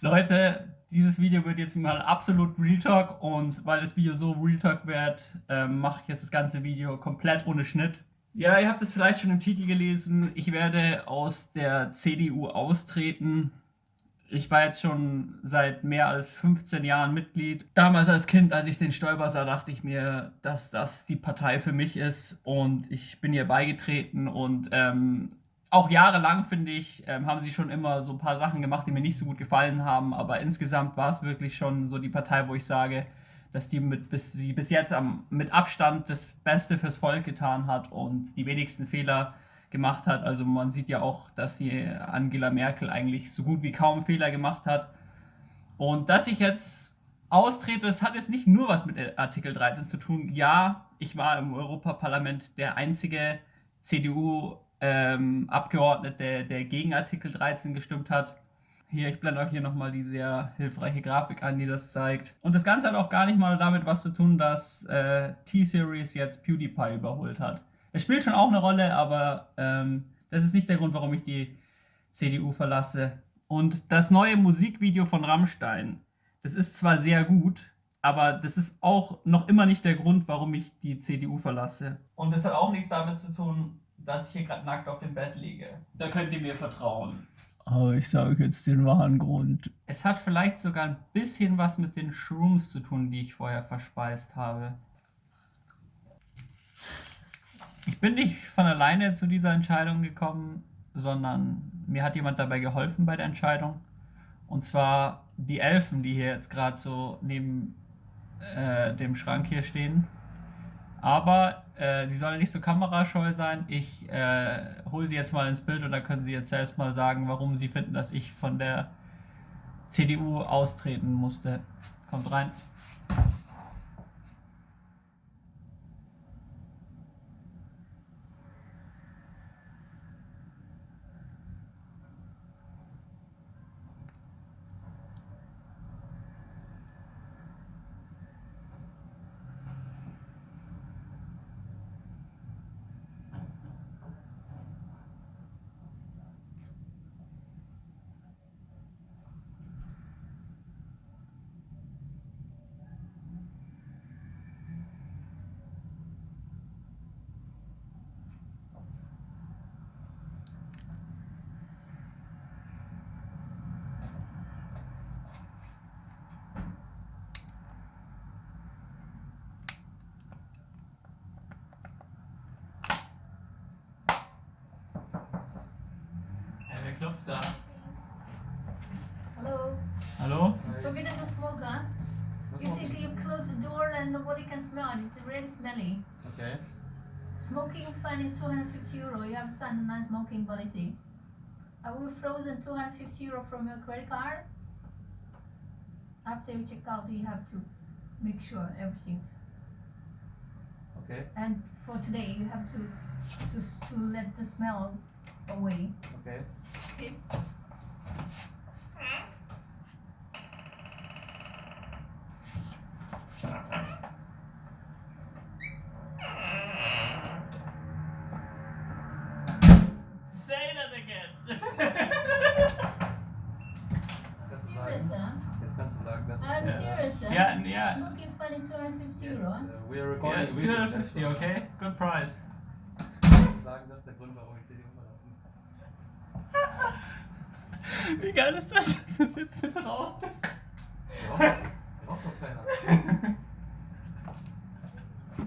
Leute, dieses Video wird jetzt mal absolut Real Talk und weil das Video so Real Talk wird, ähm, mache ich jetzt das ganze Video komplett ohne Schnitt. Ja, ihr habt es vielleicht schon im Titel gelesen, ich werde aus der CDU austreten. Ich war jetzt schon seit mehr als 15 Jahren Mitglied. Damals als Kind, als ich den Stoiber sah, dachte ich mir, dass das die Partei für mich ist und ich bin ihr beigetreten und ähm, auch jahrelang, finde ich, ähm, haben sie schon immer so ein paar Sachen gemacht, die mir nicht so gut gefallen haben, aber insgesamt war es wirklich schon so die Partei, wo ich sage, dass die, mit, bis, die bis jetzt am, mit Abstand das Beste fürs Volk getan hat und die wenigsten Fehler gemacht hat. Also man sieht ja auch, dass die Angela Merkel eigentlich so gut wie kaum Fehler gemacht hat. Und dass ich jetzt austrete, das hat jetzt nicht nur was mit Artikel 13 zu tun. Ja, ich war im Europaparlament der einzige CDU ähm, Abgeordnete, der, gegen Artikel 13 gestimmt hat. Hier, ich blende euch hier nochmal die sehr hilfreiche Grafik an, die das zeigt. Und das Ganze hat auch gar nicht mal damit was zu tun, dass äh, T-Series jetzt PewDiePie überholt hat. Es spielt schon auch eine Rolle, aber ähm, das ist nicht der Grund, warum ich die CDU verlasse. Und das neue Musikvideo von Rammstein, das ist zwar sehr gut, aber das ist auch noch immer nicht der Grund, warum ich die CDU verlasse. Und das hat auch nichts damit zu tun, dass ich hier gerade nackt auf dem Bett liege. Da könnt ihr mir vertrauen. Aber ich sage jetzt den wahren Grund. Es hat vielleicht sogar ein bisschen was mit den Shrooms zu tun, die ich vorher verspeist habe. Ich bin nicht von alleine zu dieser Entscheidung gekommen, sondern mir hat jemand dabei geholfen bei der Entscheidung. Und zwar die Elfen, die hier jetzt gerade so neben äh, dem Schrank hier stehen. Aber äh, sie sollen nicht so kamerascheu sein. Ich äh, hole sie jetzt mal ins Bild und dann können sie jetzt selbst mal sagen, warum sie finden, dass ich von der CDU austreten musste. Kommt rein. Knopf da. Hello. Hallo? It's forbidden to smoke, huh? You see, you close the door and nobody can smell it. It's really smelly. Okay. Smoking fine is 250 euro. You have signed a non-smoking policy. I will frozen 250 euro from your credit card. After you check out, you have to make sure everything's. Okay. And for today, you have to to to let the smell away. Okay. Yeah. It's looking 250 yes, Euro. Uh, we are recording. Yeah, 250, okay? Good price. Sagen, das ist der Grund, warum ich CDU verlassen. Wie geil ist das, Das ist jetzt mit drauf ist? Braucht doch keiner.